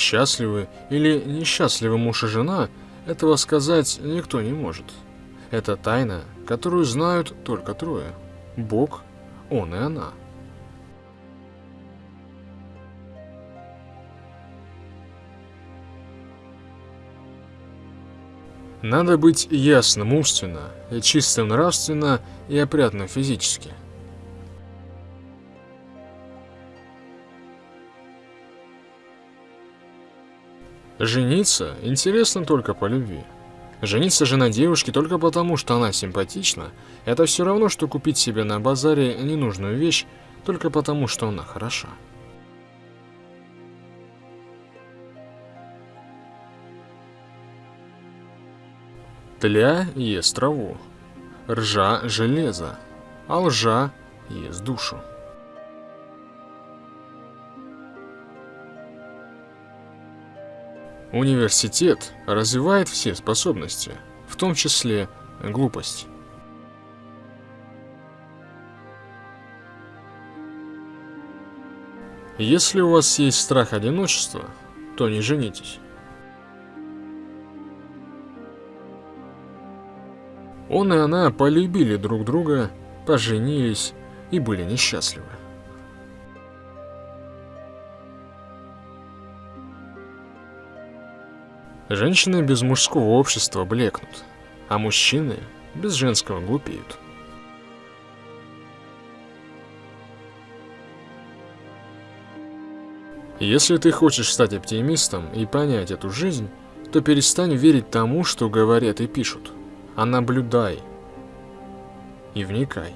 Счастливы или несчастливы муж и жена, этого сказать никто не может. Это тайна, которую знают только трое. Бог, он и она. Надо быть ясным умственно, чистым нравственно и опрятным физически. Жениться интересно только по любви. Жениться же на девушке только потому, что она симпатична, это все равно, что купить себе на базаре ненужную вещь только потому, что она хороша. Тля ест траву, ржа – железо, а лжа ест душу. Университет развивает все способности, в том числе глупость. Если у вас есть страх одиночества, то не женитесь. Он и она полюбили друг друга, поженились и были несчастливы. Женщины без мужского общества блекнут, а мужчины без женского глупеют. Если ты хочешь стать оптимистом и понять эту жизнь, то перестань верить тому, что говорят и пишут, а наблюдай и вникай.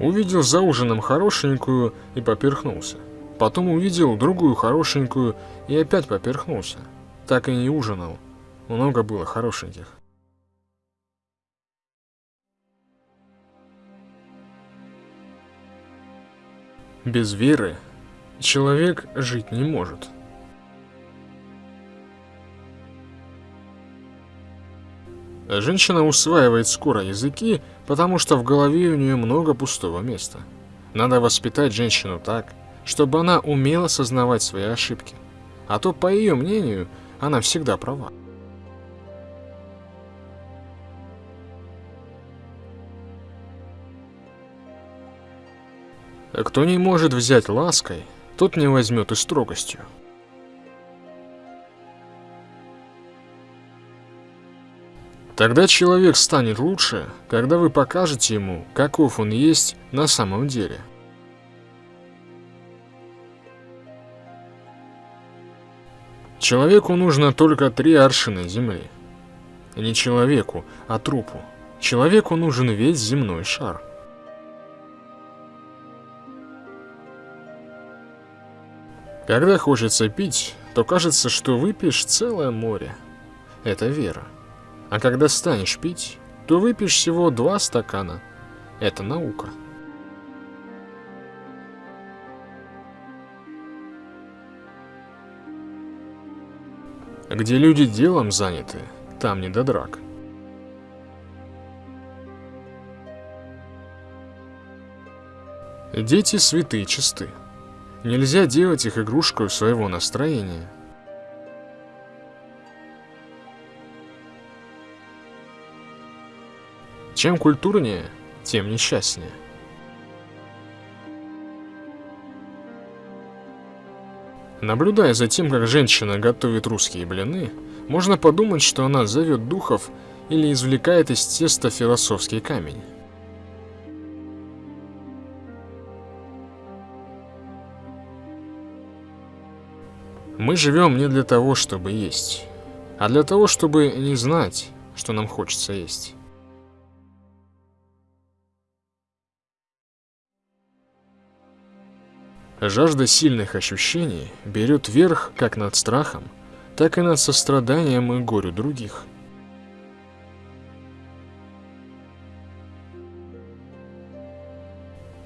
Увидел за ужином хорошенькую и поперхнулся. Потом увидел другую хорошенькую и опять поперхнулся. Так и не ужинал. Много было хорошеньких. Без веры человек жить не может. Женщина усваивает скоро языки, потому что в голове у нее много пустого места. Надо воспитать женщину так, чтобы она умела сознавать свои ошибки. А то, по ее мнению, она всегда права. Кто не может взять лаской, тот не возьмет и строгостью. Тогда человек станет лучше, когда вы покажете ему, каков он есть на самом деле. Человеку нужно только три аршины земли. Не человеку, а трупу. Человеку нужен весь земной шар. Когда хочется пить, то кажется, что выпьешь целое море. Это вера. А когда станешь пить, то выпьешь всего два стакана. Это наука. Где люди делом заняты, там не до драк. Дети святые чисты. Нельзя делать их игрушкой своего настроения. Чем культурнее, тем несчастнее. Наблюдая за тем, как женщина готовит русские блины, можно подумать, что она зовет духов или извлекает из теста философский камень. Мы живем не для того, чтобы есть, а для того, чтобы не знать, что нам хочется есть. Жажда сильных ощущений берет верх как над страхом, так и над состраданием и горю других.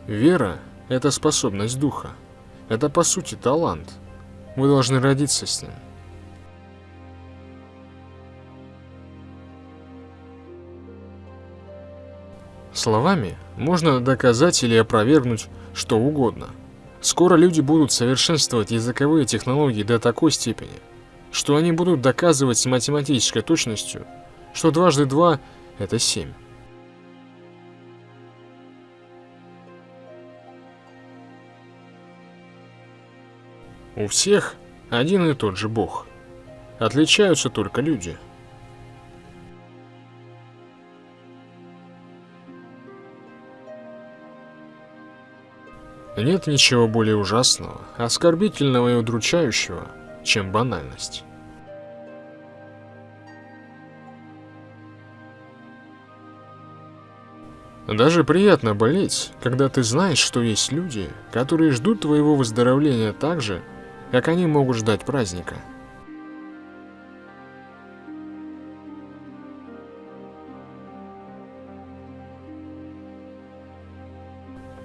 Вера – это способность духа. Это по сути талант. Вы должны родиться с ним. Словами Можно доказать или опровергнуть что угодно. Скоро люди будут совершенствовать языковые технологии до такой степени, что они будут доказывать с математической точностью, что дважды два – это семь. У всех один и тот же бог. Отличаются только люди. Нет ничего более ужасного, оскорбительного и удручающего, чем банальность. Даже приятно болеть, когда ты знаешь, что есть люди, которые ждут твоего выздоровления так же, как они могут ждать праздника.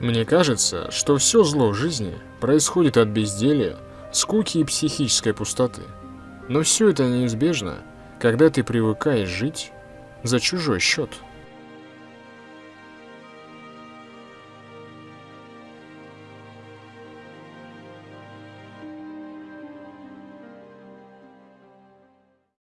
Мне кажется, что все зло в жизни происходит от безделия, скуки и психической пустоты. Но все это неизбежно, когда ты привыкаешь жить за чужой счет.